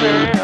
Baby.